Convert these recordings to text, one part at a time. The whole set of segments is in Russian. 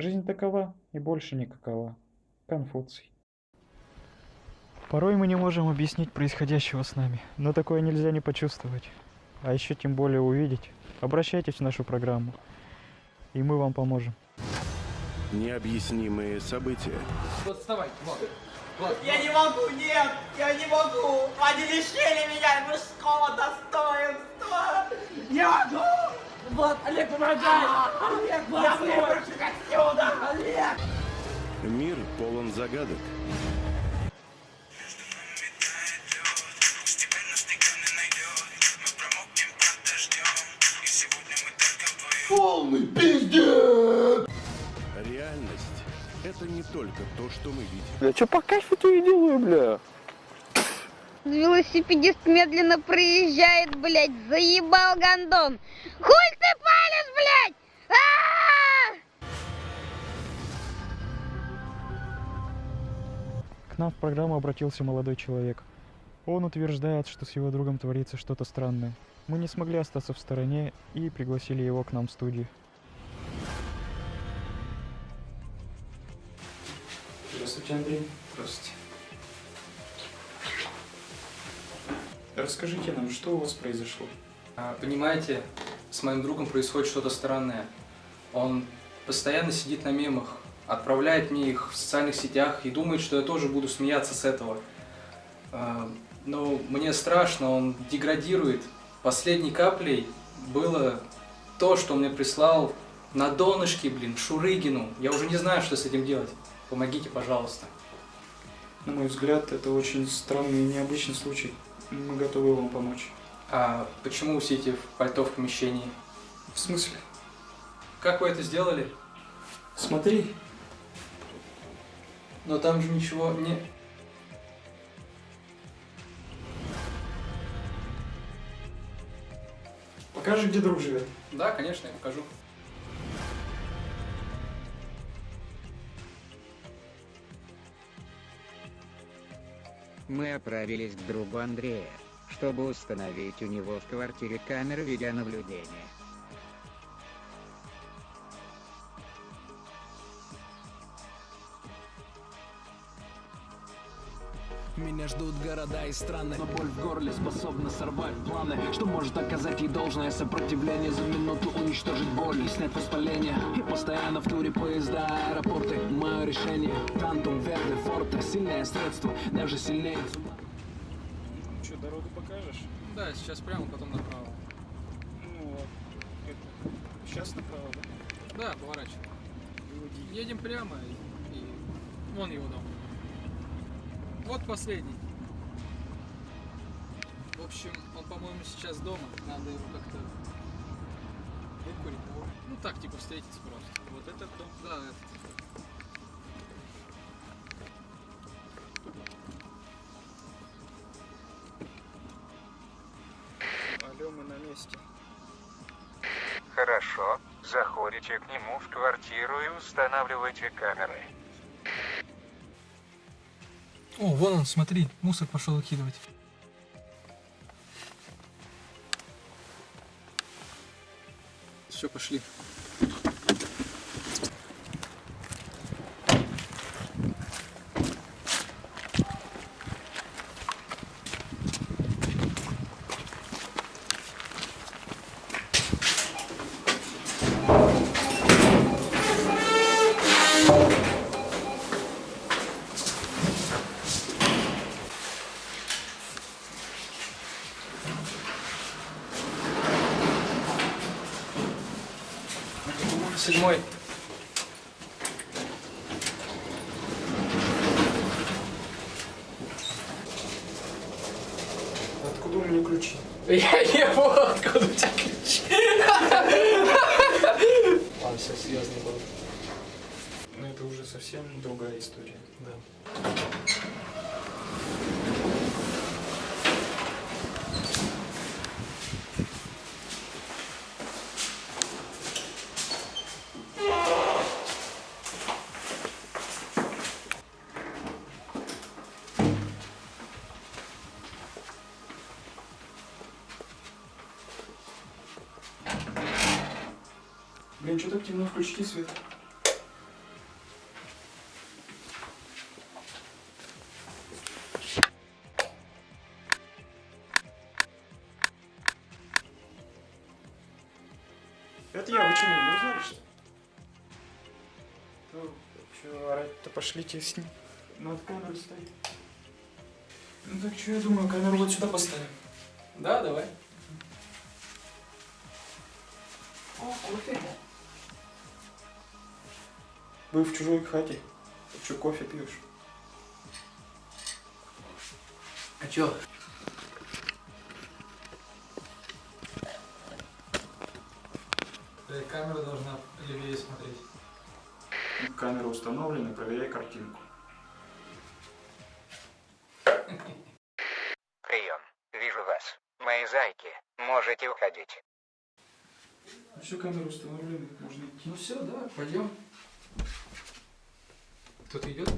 Жизнь такова и больше никакова. Конфуций. Порой мы не можем объяснить происходящего с нами, но такое нельзя не почувствовать, а еще тем более увидеть. Обращайтесь в нашу программу, и мы вам поможем. Необъяснимые события. Вот вставай, вот. Вот, Я не могу, нет, я не могу. Они лишили меня мужского достоинства. Не могу. Вот, Олег, помогай! Олег, Я выброшусь отсюда. Олег! Мир полон загадок. Реальность — это не только то, что мы видим. Бля, что по кайфу то и делаю, бля. Велосипедист медленно проезжает, блядь, заебал гондон. Хуй ты палишь, блядь! А-а-а! К нам в программу обратился молодой человек. Он утверждает, что с его другом творится что-то странное. Мы не смогли остаться в стороне и пригласили его к нам в студию. Здравствуйте, Андрей. Здравствуйте. Расскажите нам, что у вас произошло? А, Понимаете, с моим другом происходит что-то странное. Он постоянно сидит на мемах, отправляет мне их в социальных сетях и думает, что я тоже буду смеяться с этого. А, Но мне страшно, он деградирует. Последней каплей было то, что он мне прислал на донышке, блин, Шурыгину. Я уже не знаю, что с этим делать. Помогите, пожалуйста. На мой взгляд, это очень странный и необычный случай. Мы готовы вам помочь. А почему вы сидите в пальто в помещении? В смысле? Как вы это сделали? Смотри, Но там же ничего не... покажи, где друг живет. Да, конечно, я покажу. Мы отправились к другу Андрея, чтобы установить у него в квартире камеры видеонаблюдения. Меня ждут города и страны Но боль в горле способна сорвать планы Что может оказать ей должное сопротивление За минуту уничтожить боль и снять воспаление И постоянно в туре поезда, аэропорты Мое решение Тантум, Верде, Форте Сильное средство, даже сильнее Что, дорогу покажешь? Да, сейчас прямо, потом направо. Ну, это... Сейчас направо, да? Да, поворачивай. Едем прямо и, и вон его дом. Вот последний. В общем, он, по-моему, сейчас дома. Надо его как-то выкурить. Ну, ну так, типа, встретиться просто. Вот этот дом? Да, этот. Алло, мы на месте. Хорошо, заходите к нему в квартиру и устанавливайте камеры. О, вон он, смотри, мусор пошел выкидывать. Все, пошли. Седьмой. Откуда у меня ключи? Я не понял, откуда у тебя ключи. Ладно, все серьезно было. Но это уже совсем другая история. Да. Блин, что так темно, включите свет. Это я, вы что, не узнали, Ну, что, орать-то пошлите с ним. Ну, Над камерой стоит. Ну так что я думаю, камеру вот сюда поставим. Да, давай. О, кофе. Был в чужой хате. Ты что, кофе пьешь? А чё? Камера должна левее смотреть. Камера установлена, проверяй картинку. Прием. Вижу вас. Мои зайки. Можете уходить. Ну все, камера установлена, можно идти. Ну все, да, пойдем. Кто-то идет?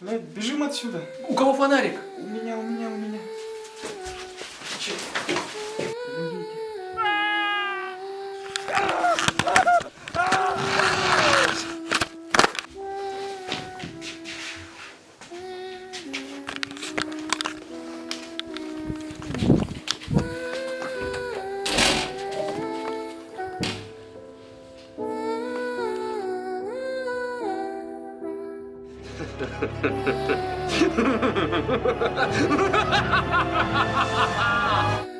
Блядь, бежим отсюда. У кого фонарик? У меня, у меня, у меня. Че? ハハハハハ!